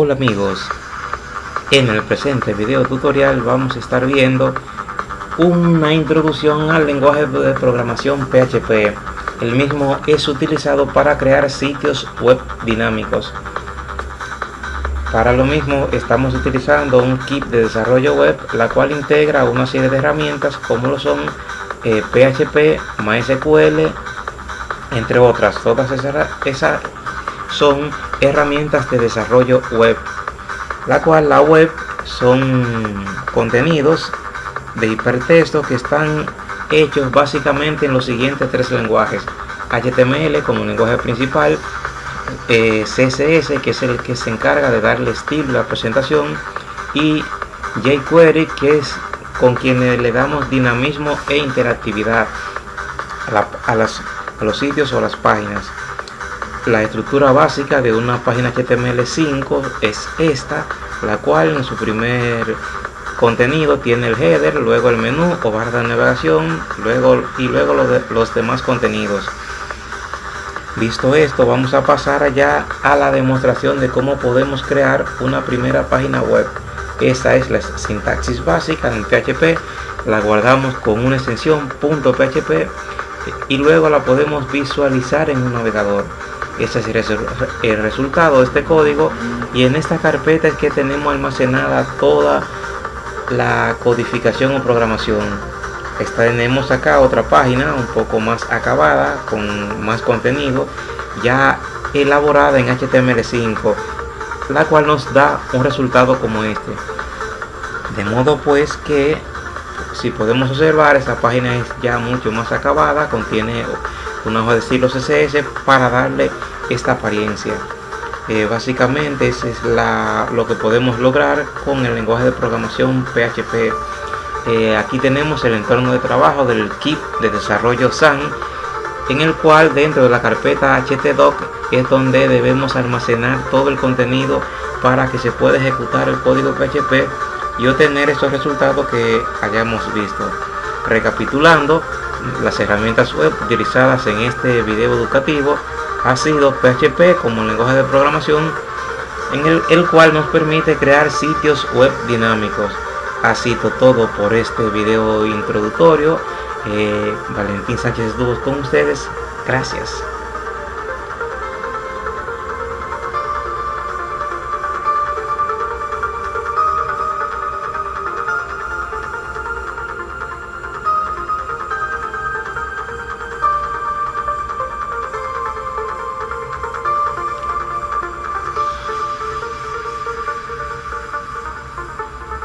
Hola amigos, en el presente video tutorial vamos a estar viendo una introducción al lenguaje de programación PHP. El mismo es utilizado para crear sitios web dinámicos. Para lo mismo estamos utilizando un kit de desarrollo web, la cual integra una serie de herramientas como lo son PHP, eh, MySQL, entre otras. Todas esas, esas son herramientas de desarrollo web, la cual la web son contenidos de hipertexto que están hechos básicamente en los siguientes tres lenguajes. HTML como lenguaje principal eh, CSS que es el que se encarga de darle estilo a la presentación y jQuery que es con quienes le damos dinamismo e interactividad a, a los sitios o las páginas la estructura básica de una página HTML5 es esta, la cual en su primer contenido tiene el header, luego el menú o barra de navegación, luego y luego los, demás contenidos. Visto esto, vamos a pasar allá a la demostración de cómo podemos crear una primera página web. Esta es la sintaxis básica en PHP, la guardamos con una extensión .php y luego la podemos visualizar en un navegador. Este es el resultado de este código y en esta carpeta es que tenemos almacenada toda la codificación o programación. tenemos acá otra página un poco más acabada con más contenido ya elaborada en HTML5 la cual nos da un resultado como este de modo pues que si podemos observar esta página es ya mucho más acabada contiene una hoja de estilo CSS para darle esta apariencia. Eh, básicamente eso es lo que podemos lograr con el lenguaje de programación PHP eh, aquí tenemos el entorno de trabajo del kit de desarrollo SAN en el cual dentro de la carpeta htdoc es donde debemos almacenar todo el contenido para que se pueda ejecutar el código PHP y obtener estos resultados que hayamos visto recapitulando las herramientas web utilizadas en este video educativo ha sido PHP como lenguaje de programación en el, cual nos permite crear sitios web dinámicos. Ha sido todo por este video introductorio. Eh, Valentín Sánchez Dubos con ustedes. Gracias.